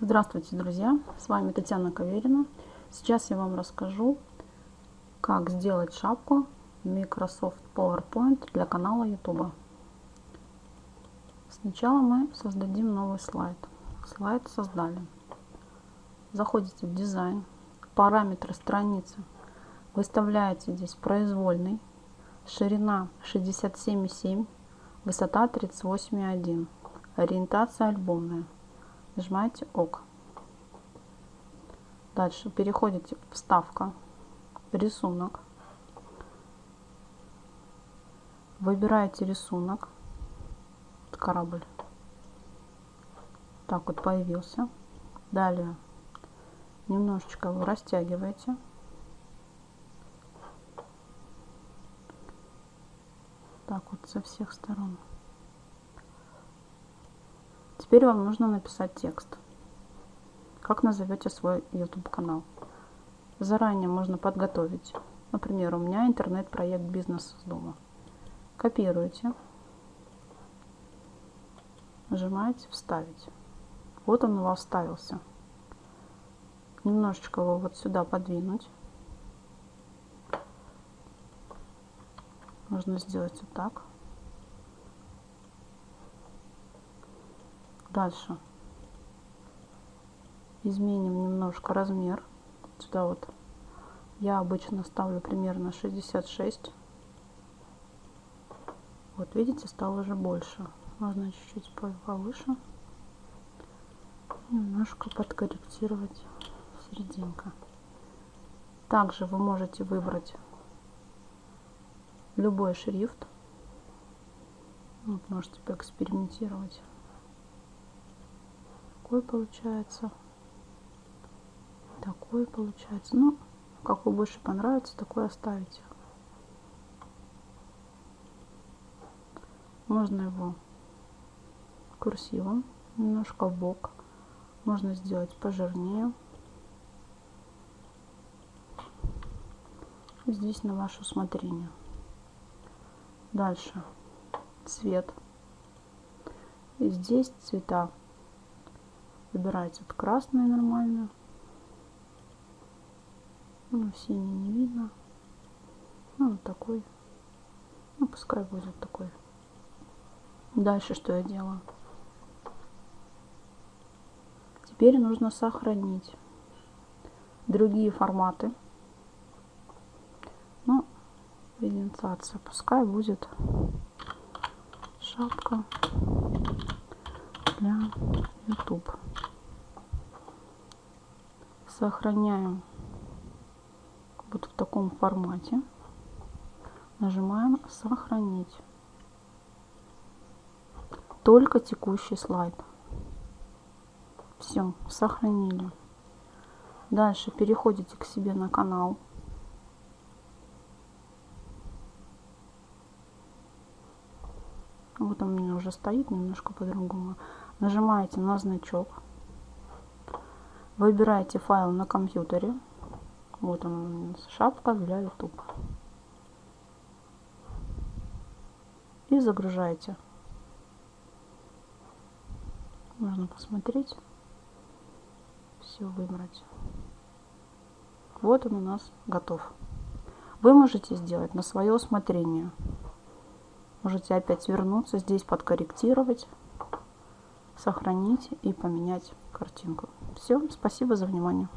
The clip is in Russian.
Здравствуйте, друзья! С вами Татьяна Каверина. Сейчас я вам расскажу, как сделать шапку Microsoft PowerPoint для канала YouTube. Сначала мы создадим новый слайд. Слайд создали. Заходите в дизайн, параметры страницы. Выставляете здесь произвольный, ширина 67,7, высота 38,1, ориентация альбомная нажимаете ОК. Дальше переходите в вставка, рисунок. Выбираете рисунок, корабль. Так вот появился. Далее немножечко его растягиваете. Так вот со всех сторон. Теперь вам нужно написать текст. Как назовете свой YouTube канал? Заранее можно подготовить. Например, у меня интернет-проект «Бизнес с дома». Копируете. Нажимаете «Вставить». Вот он у вас вставился. Немножечко его вот сюда подвинуть. Можно сделать вот так. Дальше изменим немножко размер. Сюда вот я обычно ставлю примерно 66. Вот видите, стало уже больше. Можно чуть-чуть повыше. Немножко подкорректировать серединка. Также вы можете выбрать любой шрифт. Вот, можете поэкспериментировать такой получается. Такой получается. Ну, какой больше понравится, такой оставите. Можно его курсивом, немножко в бок. Можно сделать пожирнее. Здесь на ваше усмотрение. Дальше цвет. И здесь цвета Выбирайте вот красный нормально. Ну, синий не видно. Ну, вот такой. Ну, пускай будет такой. Дальше что я делаю? Теперь нужно сохранить другие форматы. Ну, инициация пускай будет шапка для YouTube. Сохраняем вот в таком формате. Нажимаем «Сохранить». Только текущий слайд. Все, сохранили. Дальше переходите к себе на канал. Вот он у меня уже стоит немножко по-другому нажимаете на значок, выбираете файл на компьютере, вот он, шапка для YouTube. И загружаете. Можно посмотреть, все выбрать. Вот он у нас готов. Вы можете сделать на свое усмотрение. Можете опять вернуться, здесь подкорректировать сохранить и поменять картинку. Все, спасибо за внимание.